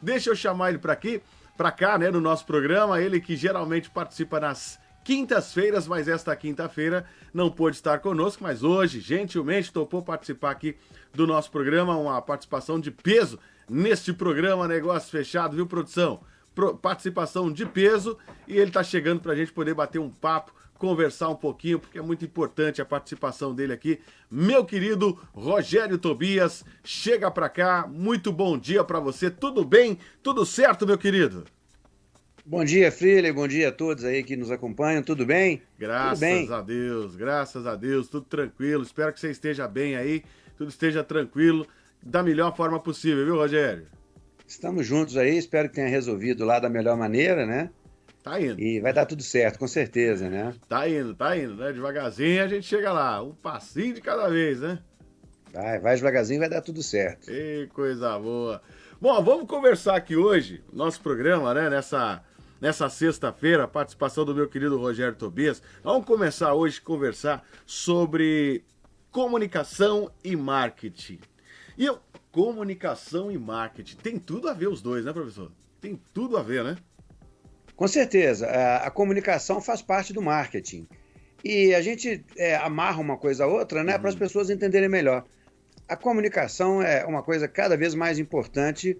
Deixa eu chamar ele para aqui, para cá, né, no nosso programa. Ele que geralmente participa nas quintas-feiras, mas esta quinta-feira não pôde estar conosco, mas hoje, gentilmente, topou participar aqui do nosso programa, uma participação de peso neste programa Negócio Fechado, viu, produção? Pro, participação de peso e ele está chegando para a gente poder bater um papo, conversar um pouquinho, porque é muito importante a participação dele aqui. Meu querido Rogério Tobias, chega para cá, muito bom dia para você, tudo bem? Tudo certo, meu querido? Bom dia, Freely, bom dia a todos aí que nos acompanham, tudo bem? Graças tudo bem. a Deus, graças a Deus, tudo tranquilo, espero que você esteja bem aí, tudo esteja tranquilo, da melhor forma possível, viu, Rogério? Estamos juntos aí, espero que tenha resolvido lá da melhor maneira, né? Tá indo. E vai dar tudo certo, com certeza, né? Tá indo, tá indo, né? Devagarzinho a gente chega lá, um passinho de cada vez, né? Vai, vai devagarzinho, vai dar tudo certo. Que coisa boa. Bom, vamos conversar aqui hoje, nosso programa, né? Nessa, nessa sexta-feira, participação do meu querido Rogério Tobias. Vamos começar hoje a conversar sobre comunicação e marketing. E eu, comunicação e marketing, tem tudo a ver os dois, né, professor? Tem tudo a ver, né? Com certeza. A, comunicação faz parte do marketing. E a gente é, amarra uma coisa a outra, né, uhum. para as pessoas entenderem melhor. A comunicação é uma coisa cada vez mais importante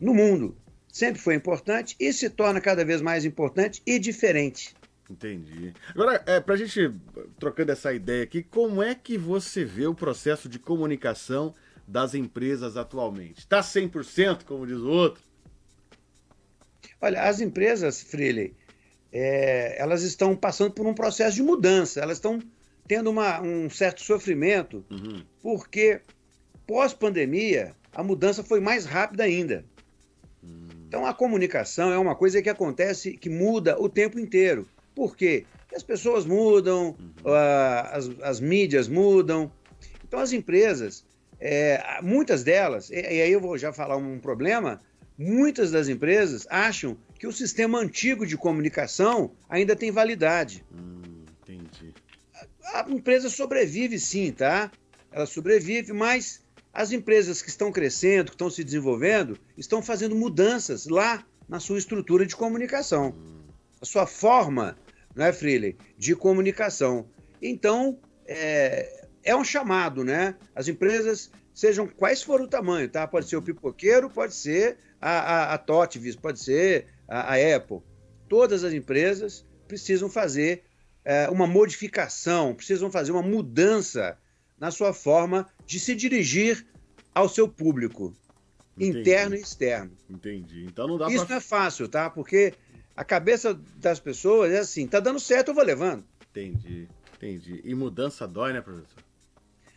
no mundo. Sempre foi importante e se torna cada vez mais importante e diferente. Entendi. Agora, é, para a gente, trocando essa ideia aqui, como é que você vê o processo de comunicação das empresas atualmente? Está 100%, como diz o outro? Olha, as empresas, Freely, é, elas estão passando por um processo de mudança, elas estão tendo uma, um certo sofrimento, uhum. porque pós-pandemia a mudança foi mais rápida ainda. Uhum. Então a comunicação é uma coisa que acontece, que muda o tempo inteiro. Por quê? Porque as pessoas mudam, uhum. as, as mídias mudam. Então as empresas é, muitas delas, e, e, aí eu vou já falar um problema, muitas das empresas acham que o sistema antigo de comunicação ainda tem validade. Hum, entendi. A, a empresa sobrevive sim, tá? Ela sobrevive, mas as empresas que estão crescendo, que estão se desenvolvendo, estão fazendo mudanças lá na sua estrutura de comunicação. Hum. A sua forma, não é, Freely, de comunicação. Então, é, é um chamado, né? As empresas, sejam quais for o tamanho, tá? Pode ser o pipoqueiro, pode ser a, a, a Totvis, pode ser a, a, Apple. Todas as empresas precisam fazer é, uma modificação, precisam fazer uma mudança na sua forma de se dirigir ao seu público, Entendi. interno e externo. Entendi. Então não dá Isso pra... não é fácil, tá? Porque a cabeça das pessoas é assim, tá dando certo, eu vou levando. Entendi, entendi. E mudança dói, né, professor?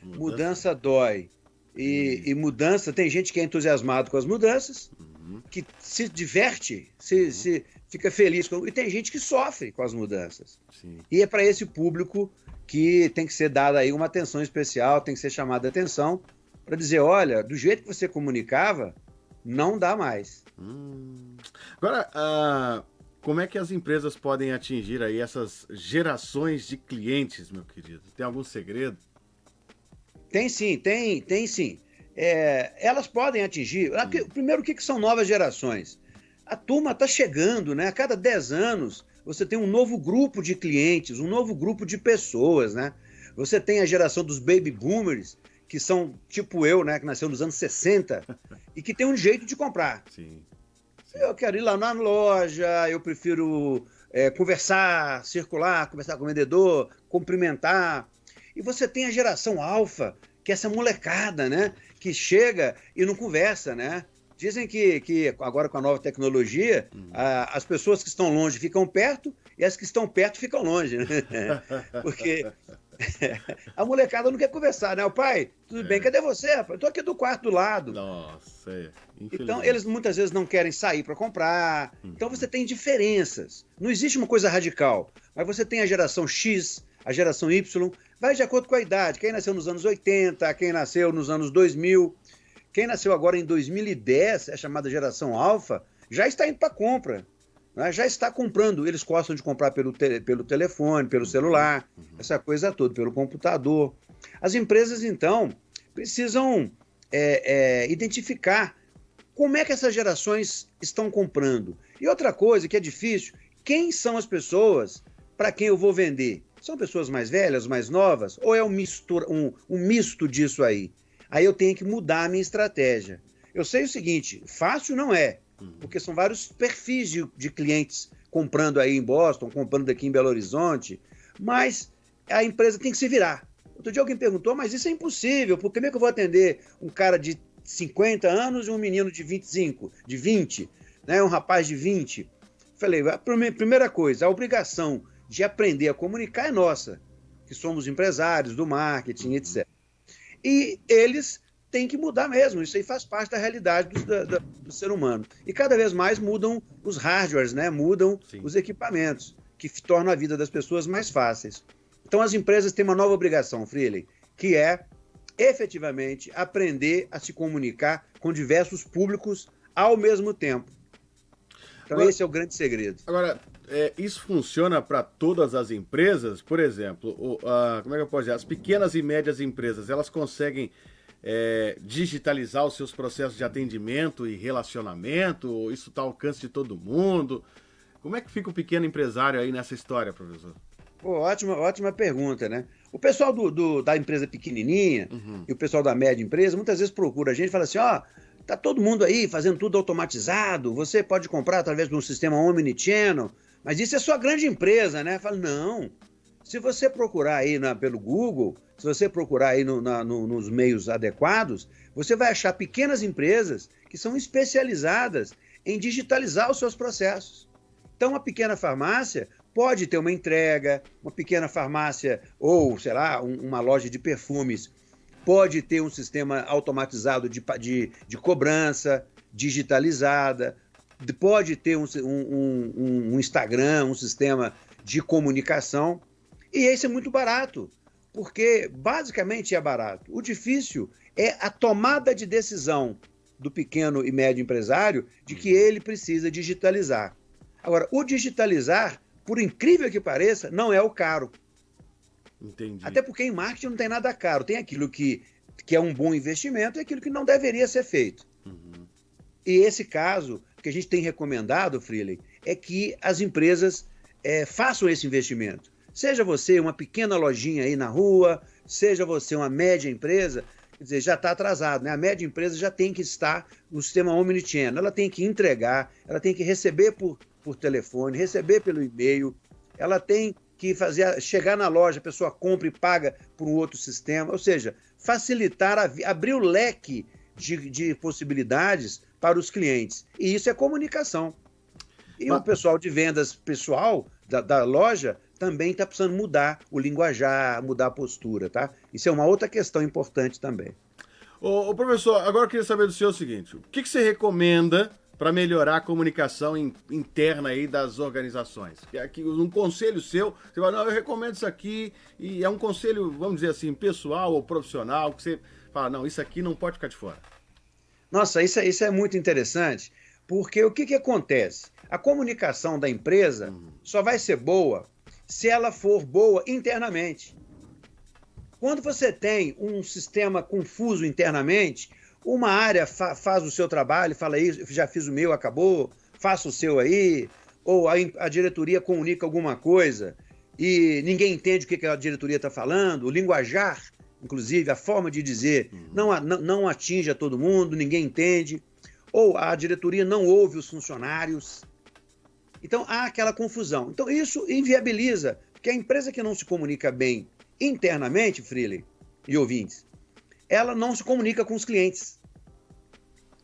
Mudança, mudança dói. E, e, mudança, tem gente que é entusiasmado com as mudanças, uhum. Que se diverte, se, uhum. se fica feliz com. E tem gente que sofre com as mudanças. Sim. E é para esse público que tem que ser dada aí uma atenção especial, tem que ser chamada atenção para dizer, olha, do jeito que você comunicava, não dá mais. Hum. Agora, uh, como é que as empresas podem atingir aí essas gerações de clientes, meu querido? Tem algum segredo? Tem sim, tem, tem sim. É, elas podem atingir. Hum. Primeiro, o que, que são novas gerações? A turma está chegando, né? A cada 10 anos você tem um novo grupo de clientes, um novo grupo de pessoas, né? Você tem a geração dos baby boomers, que são tipo eu, né? Que nasceu nos anos 60 e que tem um jeito de comprar. Sim. sim. Eu quero ir lá na loja, eu prefiro é, conversar, circular, conversar com o vendedor, cumprimentar. E você tem a geração alfa, que é essa molecada, né? Que chega e não conversa, né? Dizem que, que agora com a nova tecnologia, uhum. a, as pessoas que estão longe ficam perto e as que estão perto ficam longe, né? Porque a molecada não quer conversar, né? O pai, tudo é. bem, cadê você, rapaz? Eu tô aqui do quarto do lado. Nossa, é. Então, eles muitas vezes não querem sair para comprar. Uhum. Então, você tem diferenças. Não existe uma coisa radical. Mas você tem a geração X, a geração Y, vai de acordo com a idade. Quem nasceu nos anos 80, quem nasceu nos anos 2000, quem nasceu agora em 2010, é chamada geração alfa, já está indo para compra. Né? Já está comprando. Eles gostam de comprar pelo, te pelo telefone, pelo celular, uhum. essa coisa toda, pelo computador. As empresas, então, precisam é, é, identificar como é que essas gerações estão comprando? E outra coisa que é difícil, quem são as pessoas para quem eu vou vender? São pessoas mais velhas, mais novas? Ou é um, mistura, um, um misto disso aí? Aí eu tenho que mudar a minha estratégia. Eu sei o seguinte, fácil não é, uhum. porque são vários perfis de, de clientes comprando aí em Boston, comprando aqui em Belo Horizonte, mas a empresa tem que se virar. Outro dia alguém perguntou, mas isso é impossível, porque como é que eu vou atender um cara de 50 anos e um menino de 25, de 20, né, um rapaz de 20? Falei, a primeira coisa, a obrigação de aprender a comunicar é nossa, que somos empresários do marketing, etc. E eles têm que mudar mesmo, isso aí faz parte da realidade do, do, do ser humano. E cada vez mais mudam os hardwares, né? mudam Sim. os equipamentos, que tornam a vida das pessoas mais fáceis. Então as empresas têm uma nova obrigação, Freely, que é efetivamente aprender a se comunicar com diversos públicos ao mesmo tempo. Então agora, esse é o grande segredo. Agora, é, isso funciona para todas as empresas? Por exemplo, o, a, como é que eu posso dizer? As pequenas e médias empresas, elas conseguem é, digitalizar os seus processos de atendimento e relacionamento? Isso está ao alcance de todo mundo? Como é que fica o pequeno empresário aí nessa história, professor? Pô, ótima, ótima pergunta, né? O pessoal do, do da empresa pequenininha uhum. e o pessoal da média empresa muitas vezes procura a gente e fala assim, ó, oh, tá todo mundo aí fazendo tudo automatizado, você pode comprar através de um sistema omnichannel, mas isso é sua grande empresa, né? Fala, não. Se você procurar aí na, pelo Google, se você procurar aí no, na, no, nos meios adequados, você vai achar pequenas empresas que são especializadas em digitalizar os seus processos. Então, uma pequena farmácia pode ter uma entrega, uma pequena farmácia ou, sei lá, um, uma loja de perfumes pode ter um sistema automatizado de, de, de cobrança, digitalizada, pode ter um, um, um, Instagram, um sistema de comunicação, e esse é muito barato, porque basicamente é barato. O difícil é a tomada de decisão do pequeno e médio empresário de que ele precisa digitalizar. Agora, o digitalizar por incrível que pareça, não é o caro. Entendi. Até porque em marketing não tem nada caro. Tem aquilo que, que é um bom investimento e aquilo que não deveria ser feito. Uhum. E esse caso que a gente tem recomendado, Freely, é que as empresas é, façam esse investimento. Seja você uma pequena lojinha aí na rua, seja você uma média empresa, quer dizer, já está atrasado, né? A média empresa já tem que estar no sistema Omnichannel, ela tem que entregar, ela tem que receber por por telefone, receber pelo e-mail, ela tem que fazer chegar na loja, a pessoa compra e paga por um outro sistema, ou seja, facilitar, a, abrir o leque de, de possibilidades para os clientes. E isso é comunicação. E Mas... o pessoal de vendas pessoal da, da loja também está precisando mudar o linguajar, mudar a postura, tá? Isso é uma outra questão importante também. Ô, ô professor, agora eu queria saber do senhor o seguinte: o que, que você recomenda para melhorar a comunicação in, interna aí das organizações. Aqui, um conselho seu, você fala, não, eu recomendo isso aqui, e é um conselho, vamos dizer assim, pessoal ou profissional, que você fala, não, isso aqui não pode ficar de fora. Nossa, isso, é, isso é muito interessante, porque o que, que acontece? A comunicação da empresa uhum. só vai ser boa se ela for boa internamente. Quando você tem um sistema confuso internamente, uma área fa faz o seu trabalho, fala isso, já fiz o meu, acabou, faça o seu aí, ou a, a diretoria comunica alguma coisa e ninguém entende o que, que a diretoria está falando, o linguajar, inclusive, a forma de dizer, uhum. não, não, não atinge a todo mundo, ninguém entende, ou a diretoria não ouve os funcionários. Então há aquela confusão. Então isso inviabiliza, porque a empresa que não se comunica bem internamente, Freely e ouvintes, ela não se comunica com os clientes.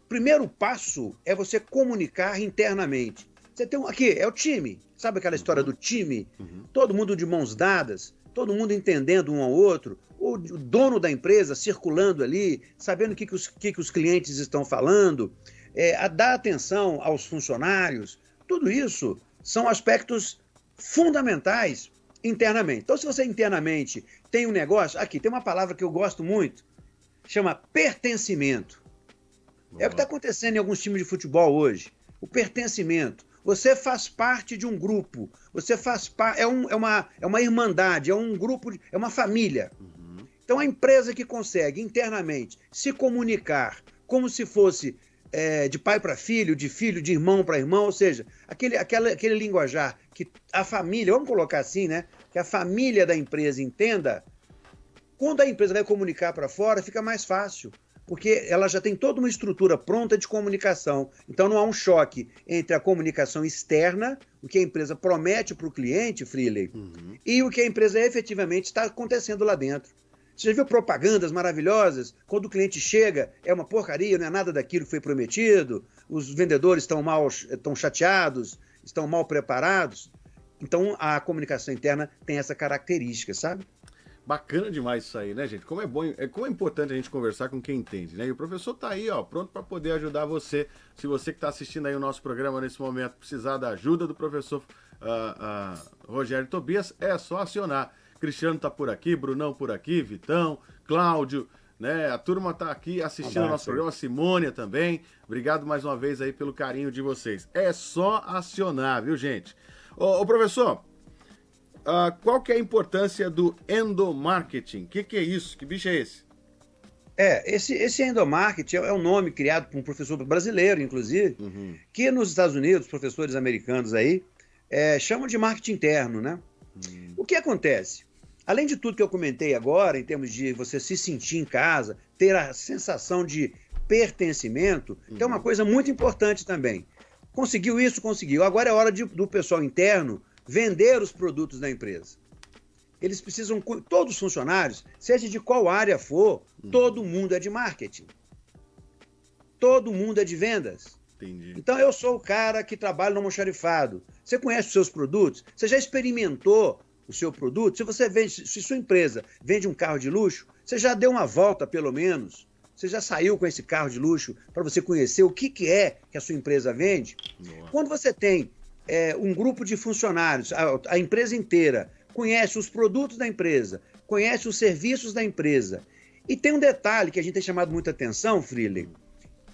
O primeiro passo é você comunicar internamente. Você tem um, aqui, é o time. Sabe aquela história do time? Uhum. Todo mundo de mãos dadas, todo mundo entendendo um ao outro, o dono da empresa circulando ali, sabendo o que, que, os, que, que os clientes estão falando, é, a dar atenção aos funcionários. Tudo isso são aspectos fundamentais internamente. Então, se você internamente tem um negócio, aqui tem uma palavra que eu gosto muito, chama pertencimento. Boa. É o que está acontecendo em alguns times de futebol hoje. O pertencimento. Você faz parte de um grupo. Você faz parte. É, um, é, uma, é uma irmandade, é um grupo, de, é uma família. Uhum. Então a empresa que consegue internamente se comunicar como se fosse é, de pai para filho, de filho, de irmão para irmão, ou seja, aquele, aquele, aquele linguajar que a família, vamos colocar assim, né? Que a família da empresa entenda, quando a empresa vai comunicar para fora, fica mais fácil, porque ela já tem toda uma estrutura pronta de comunicação. Então não há um choque entre a comunicação externa, o que a empresa promete para o cliente, Freeley, uhum. e o que a empresa efetivamente está acontecendo lá dentro. Você já viu propagandas maravilhosas? Quando o cliente chega, é uma porcaria, não é nada daquilo que foi prometido, os vendedores estão mal, estão chateados, estão mal preparados. Então a comunicação interna tem essa característica, sabe? Bacana demais isso aí, né, gente? Como é bom, é como é importante a gente conversar com quem entende, né? E o professor tá aí, ó, pronto para poder ajudar você. Se você que está assistindo aí o nosso programa nesse momento precisar da ajuda do professor uh, uh, Rogério Tobias, é só acionar. Cristiano tá por aqui, Brunão por aqui, Vitão, Cláudio, né? A turma tá aqui assistindo o nosso programa, Simônia também. Obrigado mais uma vez aí pelo carinho de vocês. É só acionar, viu, gente? Ô, ô professor, uh, qual que é a importância do endomarketing? O que, que é isso? Que bicho é esse? É, esse, esse endomarketing é um nome criado por um professor brasileiro, inclusive, uhum. que nos Estados Unidos, professores americanos aí, é, chamam de marketing interno, né? Uhum. O que acontece? Além de tudo que eu comentei agora, em termos de você se sentir em casa, ter a sensação de pertencimento, uhum. que é uma uhum. coisa muito importante também. Conseguiu isso? Conseguiu. Agora é hora de, do pessoal interno vender os produtos da empresa. Eles precisam, todos os funcionários, seja de qual área for, uhum. todo mundo é de marketing. Todo mundo é de vendas. Entendi. Então eu sou o cara que trabalha no almoxarifado. Você conhece os seus produtos? Você já experimentou o seu produto, se você vende, se sua empresa vende um carro de luxo, você já deu uma volta, pelo menos. Você já saiu com esse carro de luxo para você conhecer o que, que é que a sua empresa vende? Nossa. Quando você tem é, um grupo de funcionários, a, a empresa inteira, conhece os produtos da empresa, conhece os serviços da empresa. E tem um detalhe que a gente tem chamado muita atenção, Freeling.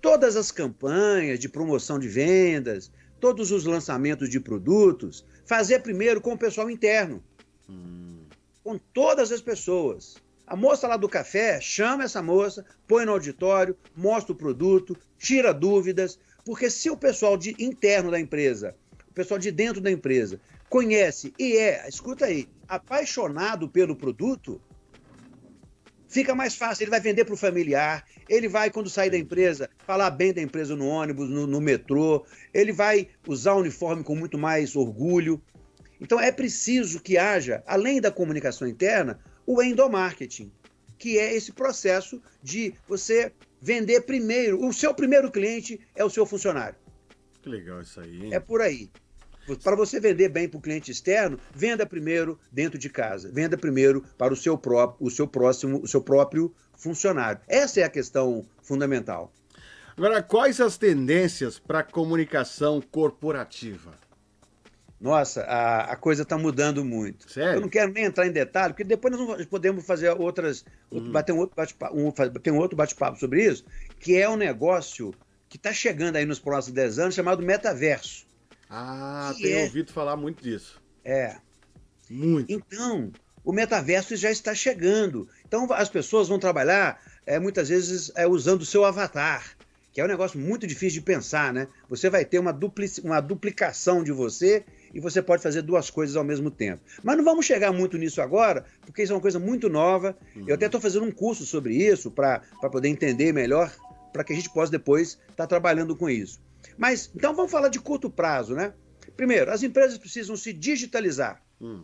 Todas as campanhas de promoção de vendas, todos os lançamentos de produtos, fazer primeiro com o pessoal interno. Com todas as pessoas. A moça lá do café chama essa moça, põe no auditório, mostra o produto, tira dúvidas, porque se o pessoal de, interno da empresa, o pessoal de dentro da empresa, conhece e é, escuta aí, apaixonado pelo produto, fica mais fácil. Ele vai vender para o familiar, ele vai, quando sair da empresa, falar bem da empresa no ônibus, no, no metrô, ele vai usar o uniforme com muito mais orgulho. Então é preciso que haja, além da comunicação interna, o endomarketing, que é esse processo de você vender primeiro. O seu primeiro cliente é o seu funcionário. Que legal isso aí. Hein? É por aí. Para você vender bem para o cliente externo, venda primeiro dentro de casa. Venda primeiro para o seu próprio, o seu próximo, o seu próprio funcionário. Essa é a questão fundamental. Agora, quais as tendências para a comunicação corporativa? Nossa, a, a coisa está mudando muito. Sério? Eu não quero nem entrar em detalhe, porque depois nós podemos fazer outras. Uhum. Bater um outro bate-papo um, outro bate sobre isso, que é um negócio que está chegando aí nos próximos 10 anos, chamado metaverso. Ah, tenho é... ouvido falar muito disso. É. Muito. Então, o metaverso já está chegando. Então, as pessoas vão trabalhar é, muitas vezes é, usando o seu avatar, que é um negócio muito difícil de pensar, né? Você vai ter uma, duplic... uma duplicação de você e você pode fazer duas coisas ao mesmo tempo. Mas não vamos chegar muito nisso agora, porque isso é uma coisa muito nova. Uhum. Eu até estou fazendo um curso sobre isso para poder entender melhor, para que a gente possa depois estar tá trabalhando com isso. Mas então vamos falar de curto prazo, né? Primeiro, as empresas precisam se digitalizar. Hum.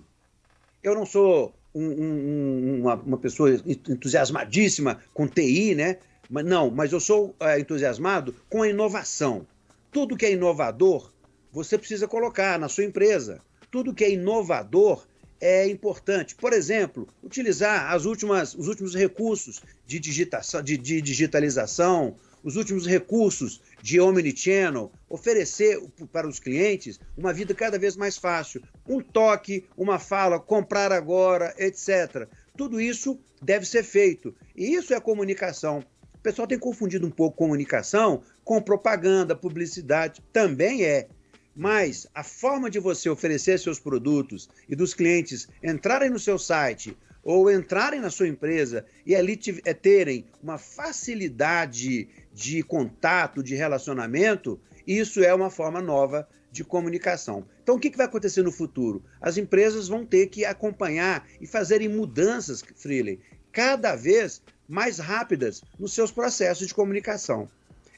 Eu não sou um, um, uma, uma, pessoa entusiasmadíssima com TI, né? Mas, não, mas eu sou é, entusiasmado com a inovação. Tudo que é inovador você precisa colocar na sua empresa. Tudo que é inovador é importante. Por exemplo, utilizar as últimas, os últimos recursos de, digitação, de, de digitalização, os últimos recursos de omnichannel, oferecer para os clientes uma vida cada vez mais fácil. Um toque, uma fala, comprar agora, etc. Tudo isso deve ser feito. E isso é comunicação. O pessoal tem confundido um pouco comunicação com propaganda, publicidade. Também é. Mas a forma de você oferecer seus produtos e dos clientes entrarem no seu site ou entrarem na sua empresa e ali é, terem uma facilidade de contato, de relacionamento, isso é uma forma nova de comunicação. Então, o que vai acontecer no futuro? As empresas vão ter que acompanhar e fazerem mudanças, Freely, cada vez mais rápidas nos seus processos de comunicação.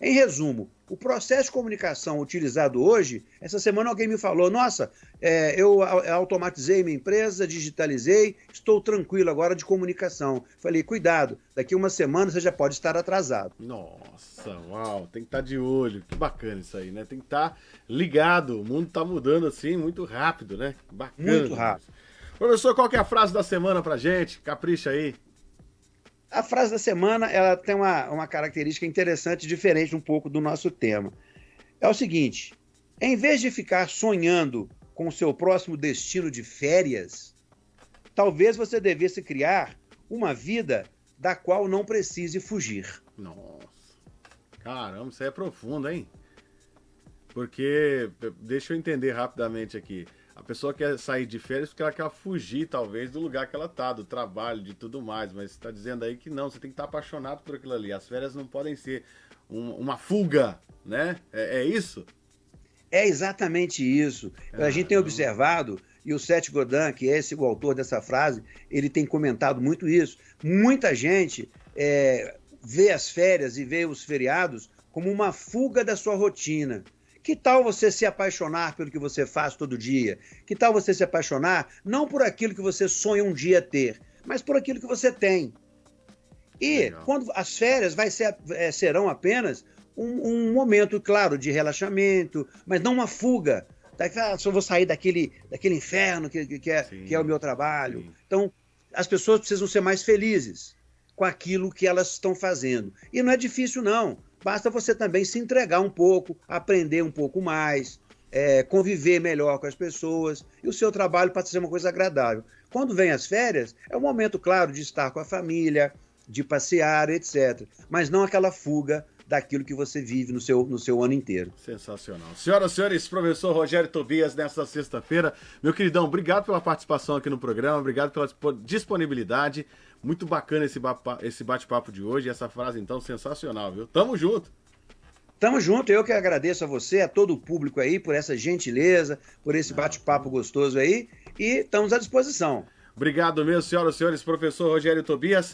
Em resumo, o processo de comunicação utilizado hoje, essa semana alguém me falou: nossa, é, eu automatizei minha empresa, digitalizei, estou tranquilo agora de comunicação. Falei: cuidado, daqui uma semana você já pode estar atrasado. Nossa, uau, tem que estar de olho. Que bacana isso aí, né? Tem que estar ligado. O mundo está mudando assim muito rápido, né? Bacana. Muito rápido. Professor, qual é a frase da semana pra gente? Capricha aí. A frase da semana ela tem uma, uma característica interessante, diferente um pouco do nosso tema. É o seguinte: em vez de ficar sonhando com o seu próximo destino de férias, talvez você devesse criar uma vida da qual não precise fugir. Nossa. Caramba, isso é profundo, hein? Porque, deixa eu entender rapidamente aqui. A pessoa quer sair de férias porque ela quer fugir, talvez, do lugar que ela tá, do trabalho, de tudo mais. Mas você está dizendo aí que não, você tem que estar tá apaixonado por aquilo ali. As férias não podem ser um, uma fuga, né? É, é, isso? É exatamente isso. a gente tem observado, e o Seth Godin, que é esse, o autor dessa frase, ele tem comentado muito isso. Muita gente é, vê as férias e vê os feriados como uma fuga da sua rotina. Que tal você se apaixonar pelo que você faz todo dia? Que tal você se apaixonar não por aquilo que você sonha um dia ter, mas por aquilo que você tem? E Legal. quando as férias vai ser, é, serão apenas um, um, momento, claro, de relaxamento, mas não uma fuga. Ah, só vou sair daquele, daquele inferno que, que, que é, que é o meu trabalho. Sim. Então, as pessoas precisam ser mais felizes com aquilo que elas estão fazendo. E não é difícil, não. Basta você também se entregar um pouco, aprender um pouco mais, é, conviver melhor com as pessoas e o seu trabalho a ser uma coisa agradável. Quando vem as férias, é o momento, claro, de estar com a família, de passear, etc. Mas não aquela fuga daquilo que você vive no seu, no seu ano inteiro. Sensacional. Senhoras e senhores, professor Rogério Tobias, nesta sexta-feira. Meu queridão, obrigado pela participação aqui no programa, obrigado pela disponibilidade. Muito bacana esse bate-papo de hoje. Essa frase, então, sensacional, viu? Tamo junto. Tamo junto, eu que agradeço a você, a todo o público aí, por essa gentileza, por esse bate-papo gostoso aí, e estamos à disposição. Obrigado mesmo, senhoras e senhores, professor Rogério Tobias.